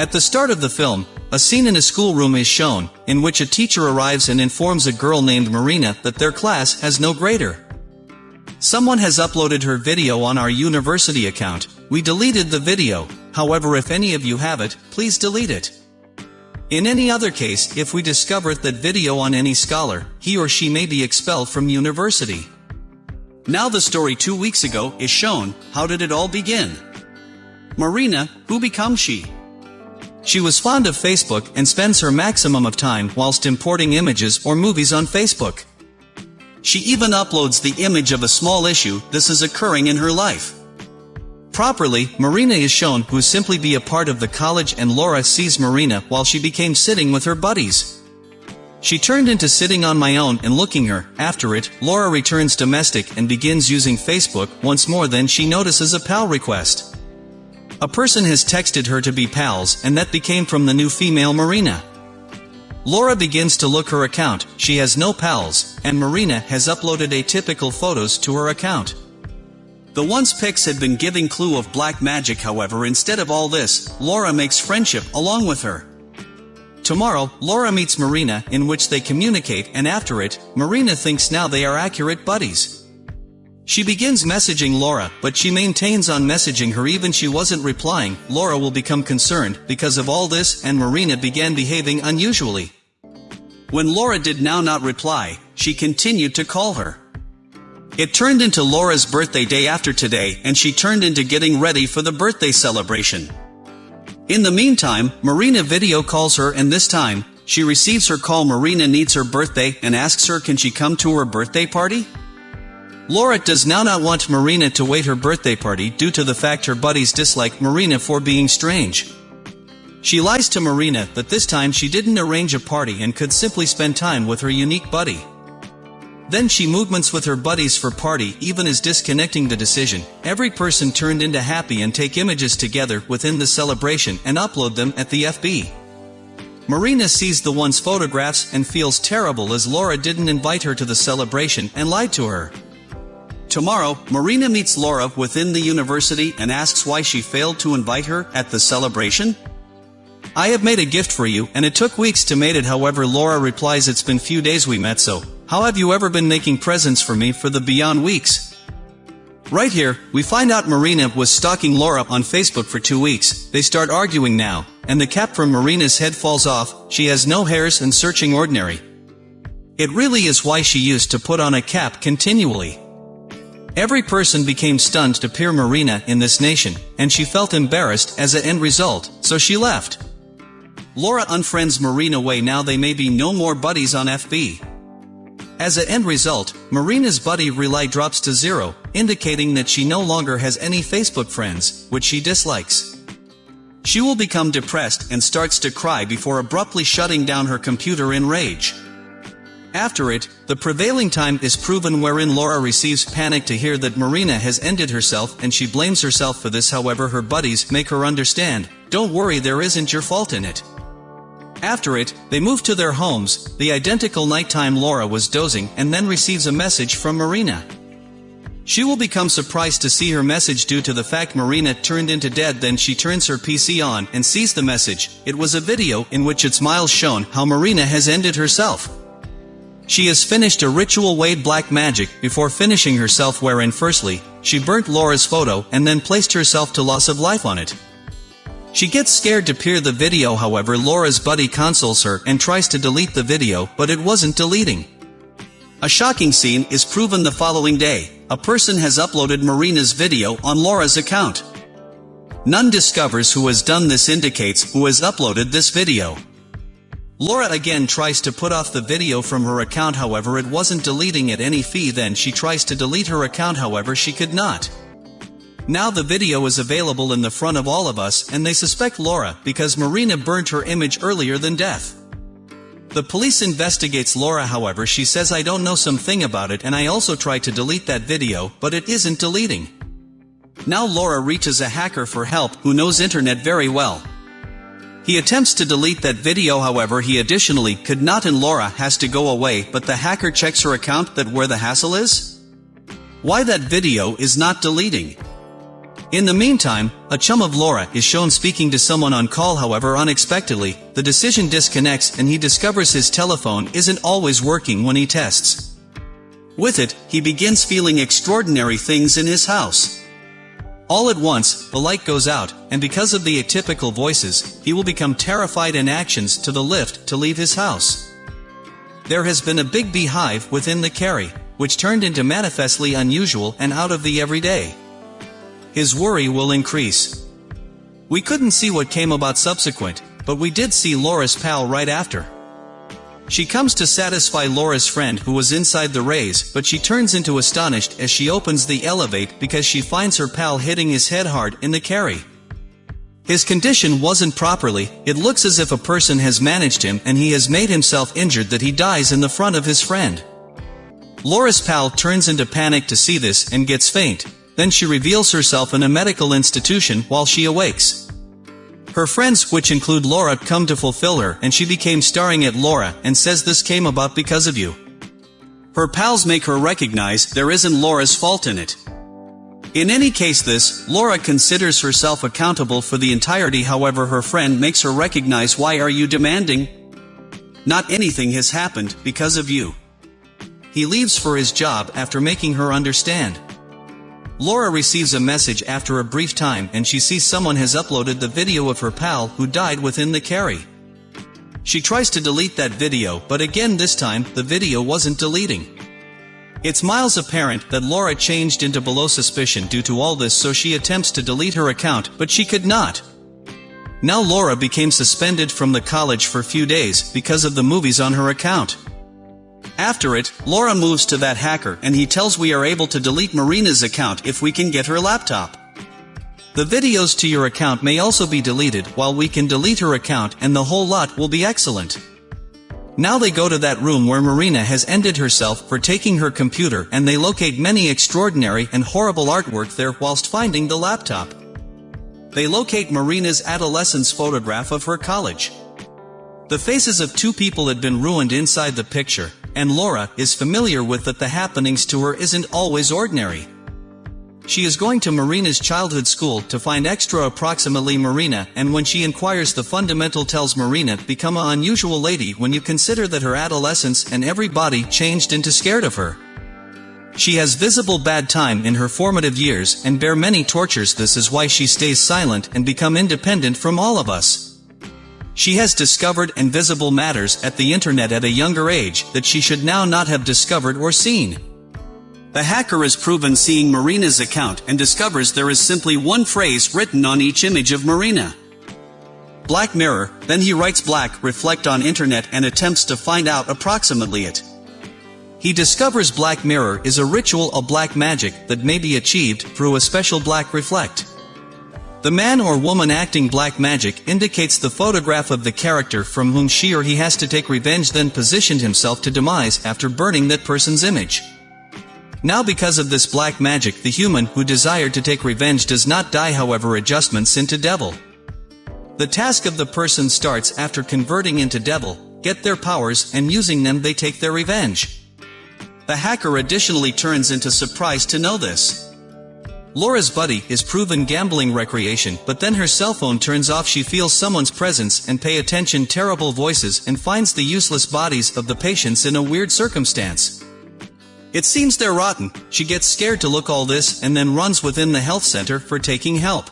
At the start of the film, a scene in a schoolroom is shown, in which a teacher arrives and informs a girl named Marina that their class has no grader. Someone has uploaded her video on our university account, we deleted the video, however if any of you have it, please delete it. In any other case, if we discover that video on any scholar, he or she may be expelled from university. Now the story two weeks ago is shown, how did it all begin? Marina, who becomes she? She was fond of Facebook and spends her maximum of time whilst importing images or movies on Facebook. She even uploads the image of a small issue this is occurring in her life. Properly, Marina is shown who simply be a part of the college and Laura sees Marina while she became sitting with her buddies. She turned into sitting on my own and looking her, after it, Laura returns domestic and begins using Facebook once more then she notices a pal request. A person has texted her to be pals and that became from the new female Marina. Laura begins to look her account, she has no pals, and Marina has uploaded atypical photos to her account. The once pics had been giving clue of black magic however instead of all this, Laura makes friendship along with her. Tomorrow, Laura meets Marina in which they communicate and after it, Marina thinks now they are accurate buddies. She begins messaging Laura, but she maintains on messaging her even she wasn't replying, Laura will become concerned, because of all this, and Marina began behaving unusually. When Laura did now not reply, she continued to call her. It turned into Laura's birthday day after today, and she turned into getting ready for the birthday celebration. In the meantime, Marina video calls her and this time, she receives her call Marina needs her birthday and asks her can she come to her birthday party? Laura does now not want Marina to wait her birthday party due to the fact her buddies dislike Marina for being strange. She lies to Marina that this time she didn't arrange a party and could simply spend time with her unique buddy. Then she movements with her buddies for party even as disconnecting the decision, every person turned into happy and take images together within the celebration and upload them at the FB. Marina sees the one's photographs and feels terrible as Laura didn't invite her to the celebration and lied to her. Tomorrow, Marina meets Laura within the university and asks why she failed to invite her at the celebration. I have made a gift for you, and it took weeks to make it however Laura replies it's been few days we met so, how have you ever been making presents for me for the beyond weeks? Right here, we find out Marina was stalking Laura on Facebook for two weeks, they start arguing now, and the cap from Marina's head falls off, she has no hairs and searching ordinary. It really is why she used to put on a cap continually. Every person became stunned to peer Marina in this nation, and she felt embarrassed as an end result, so she left. Laura unfriends Marina way now they may be no more buddies on FB. As an end result, Marina's buddy relay drops to zero, indicating that she no longer has any Facebook friends, which she dislikes. She will become depressed and starts to cry before abruptly shutting down her computer in rage. After it, the prevailing time is proven wherein Laura receives panic to hear that Marina has ended herself and she blames herself for this however her buddies make her understand, don't worry there isn't your fault in it. After it, they move to their homes, the identical nighttime Laura was dozing and then receives a message from Marina. She will become surprised to see her message due to the fact Marina turned into dead then she turns her PC on and sees the message, it was a video in which it's miles shown how Marina has ended herself. She has finished a ritual Wade black magic before finishing herself wherein firstly, she burnt Laura's photo and then placed herself to loss of life on it. She gets scared to peer the video however Laura's buddy consoles her and tries to delete the video but it wasn't deleting. A shocking scene is proven the following day, a person has uploaded Marina's video on Laura's account. None discovers who has done this indicates who has uploaded this video. Laura again tries to put off the video from her account however it wasn't deleting at any fee then she tries to delete her account however she could not. Now the video is available in the front of all of us and they suspect Laura because Marina burnt her image earlier than death. The police investigates Laura however she says I don't know something about it and I also tried to delete that video but it isn't deleting. Now Laura reaches a hacker for help who knows internet very well. He attempts to delete that video however he additionally could not and Laura has to go away but the hacker checks her account that where the hassle is? Why that video is not deleting? In the meantime, a chum of Laura is shown speaking to someone on call however unexpectedly, the decision disconnects and he discovers his telephone isn't always working when he tests. With it, he begins feeling extraordinary things in his house. All at once, the light goes out, and because of the atypical voices, he will become terrified and actions to the lift to leave his house. There has been a big beehive within the carry, which turned into manifestly unusual and out of the everyday. His worry will increase. We couldn't see what came about subsequent, but we did see Laura's pal right after. She comes to satisfy Laura's friend who was inside the rays, but she turns into astonished as she opens the elevate because she finds her pal hitting his head hard in the carry. His condition wasn't properly, it looks as if a person has managed him and he has made himself injured that he dies in the front of his friend. Laura's pal turns into panic to see this and gets faint, then she reveals herself in a medical institution while she awakes. Her friends, which include Laura, come to fulfill her and she became starring at Laura and says this came about because of you. Her pals make her recognize there isn't Laura's fault in it. In any case this, Laura considers herself accountable for the entirety however her friend makes her recognize why are you demanding? Not anything has happened because of you. He leaves for his job after making her understand. Laura receives a message after a brief time and she sees someone has uploaded the video of her pal who died within the carry. She tries to delete that video but again this time, the video wasn't deleting. It's miles apparent that Laura changed into below suspicion due to all this so she attempts to delete her account but she could not. Now Laura became suspended from the college for few days because of the movies on her account. After it, Laura moves to that hacker and he tells we are able to delete Marina's account if we can get her laptop. The videos to your account may also be deleted while we can delete her account and the whole lot will be excellent. Now they go to that room where Marina has ended herself for taking her computer and they locate many extraordinary and horrible artwork there whilst finding the laptop. They locate Marina's adolescence photograph of her college. The faces of two people had been ruined inside the picture, and Laura is familiar with that the happenings to her isn't always ordinary. She is going to Marina's childhood school to find extra approximately Marina and when she inquires the fundamental tells Marina become a unusual lady when you consider that her adolescence and everybody changed into scared of her. She has visible bad time in her formative years and bear many tortures this is why she stays silent and become independent from all of us. She has discovered invisible matters at the internet at a younger age that she should now not have discovered or seen. The hacker is proven seeing Marina's account and discovers there is simply one phrase written on each image of Marina. Black Mirror, then he writes black reflect on internet and attempts to find out approximately it. He discovers Black Mirror is a ritual of black magic that may be achieved through a special black reflect. The man or woman acting black magic indicates the photograph of the character from whom she or he has to take revenge then positioned himself to demise after burning that person's image. Now because of this black magic the human who desired to take revenge does not die however adjustments into devil. The task of the person starts after converting into devil, get their powers and using them they take their revenge. The hacker additionally turns into surprise to know this. Laura's buddy is proven gambling recreation but then her cell phone turns off she feels someone's presence and pay attention terrible voices and finds the useless bodies of the patients in a weird circumstance. It seems they're rotten, she gets scared to look all this and then runs within the health center for taking help.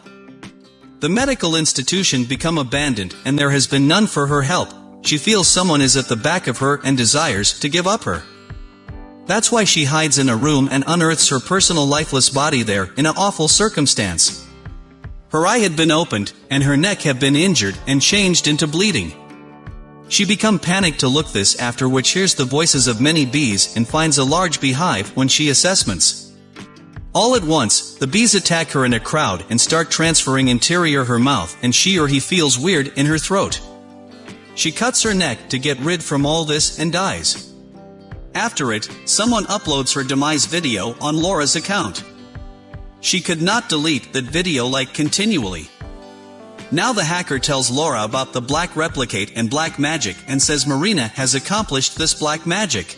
The medical institution become abandoned and there has been none for her help, she feels someone is at the back of her and desires to give up her. That's why she hides in a room and unearths her personal lifeless body there, in an awful circumstance. Her eye had been opened, and her neck had been injured and changed into bleeding. She become panicked to look this after which hears the voices of many bees and finds a large beehive when she assessments. All at once, the bees attack her in a crowd and start transferring interior her mouth and she or he feels weird in her throat. She cuts her neck to get rid from all this and dies. After it, someone uploads her demise video on Laura's account. She could not delete that video like continually. Now the hacker tells Laura about the black replicate and black magic and says Marina has accomplished this black magic.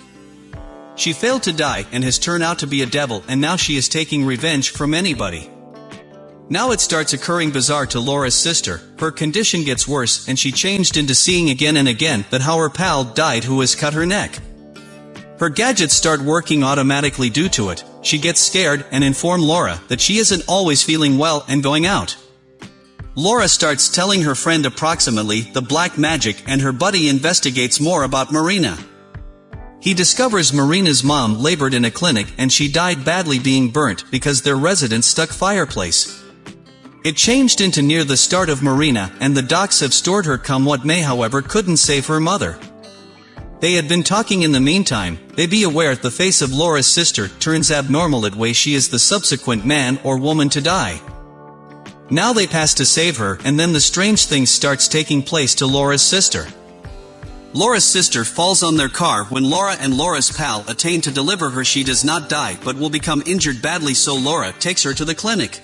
She failed to die and has turned out to be a devil and now she is taking revenge from anybody. Now it starts occurring bizarre to Laura's sister, her condition gets worse and she changed into seeing again and again that how her pal died who has cut her neck. Her gadgets start working automatically due to it, she gets scared and inform Laura that she isn't always feeling well and going out. Laura starts telling her friend approximately the black magic and her buddy investigates more about Marina. He discovers Marina's mom labored in a clinic and she died badly being burnt because their residence stuck fireplace. It changed into near the start of Marina, and the docs have stored her come what may however couldn't save her mother. They had been talking in the meantime, they be aware the face of Laura's sister turns abnormal at way she is the subsequent man or woman to die. Now they pass to save her and then the strange thing starts taking place to Laura's sister. Laura's sister falls on their car when Laura and Laura's pal attain to deliver her she does not die but will become injured badly so Laura takes her to the clinic.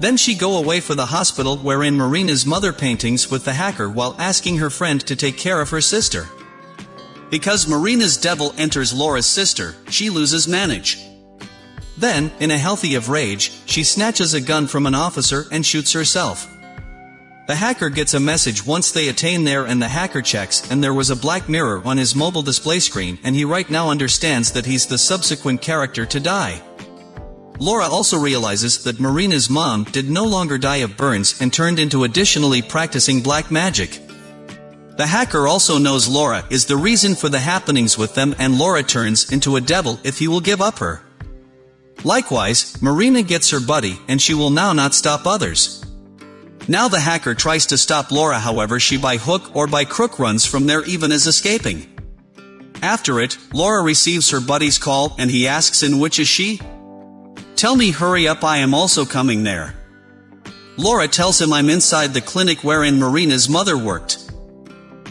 Then she go away for the hospital wherein Marina's mother paintings with the hacker while asking her friend to take care of her sister. Because Marina's devil enters Laura's sister, she loses manage. Then, in a healthy of rage, she snatches a gun from an officer and shoots herself. The hacker gets a message once they attain there and the hacker checks and there was a black mirror on his mobile display screen and he right now understands that he's the subsequent character to die. Laura also realizes that Marina's mom did no longer die of burns and turned into additionally practicing black magic. The hacker also knows Laura is the reason for the happenings with them and Laura turns into a devil if he will give up her. Likewise, Marina gets her buddy and she will now not stop others. Now the hacker tries to stop Laura however she by hook or by crook runs from there even as escaping. After it, Laura receives her buddy's call and he asks in which is she? Tell me hurry up I am also coming there. Laura tells him I'm inside the clinic wherein Marina's mother worked.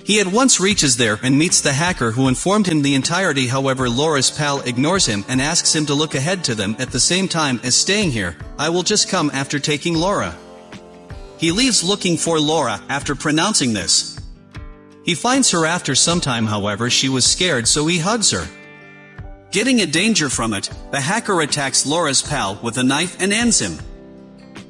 He at once reaches there and meets the hacker who informed him the entirety however Laura's pal ignores him and asks him to look ahead to them at the same time as staying here, I will just come after taking Laura. He leaves looking for Laura after pronouncing this. He finds her after some time however she was scared so he hugs her. Getting a danger from it, the hacker attacks Laura's pal with a knife and ends him.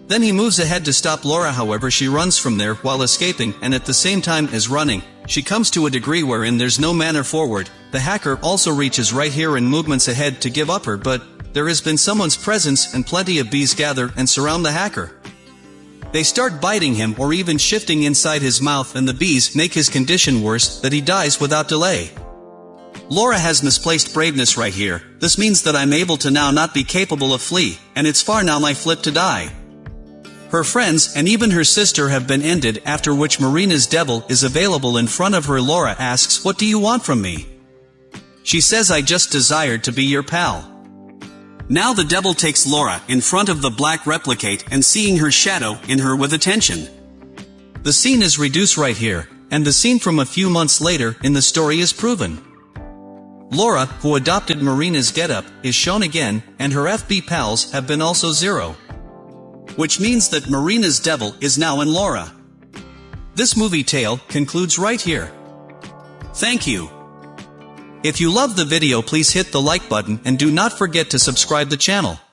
Then he moves ahead to stop Laura however she runs from there while escaping and at the same time is running, she comes to a degree wherein there's no manner forward, the hacker also reaches right here and movements ahead to give up her but, there has been someone's presence and plenty of bees gather and surround the hacker. They start biting him or even shifting inside his mouth and the bees make his condition worse that he dies without delay. Laura has misplaced braveness right here, this means that I'm able to now not be capable of flee, and it's far now my flip to die. Her friends and even her sister have been ended after which Marina's devil is available in front of her Laura asks what do you want from me? She says I just desired to be your pal. Now the devil takes Laura in front of the black replicate and seeing her shadow in her with attention. The scene is reduced right here, and the scene from a few months later in the story is proven. Laura, who adopted Marina's getup, is shown again, and her FB pals have been also zero. Which means that Marina's devil is now in Laura. This movie tale concludes right here. Thank you. If you love the video please hit the like button and do not forget to subscribe the channel.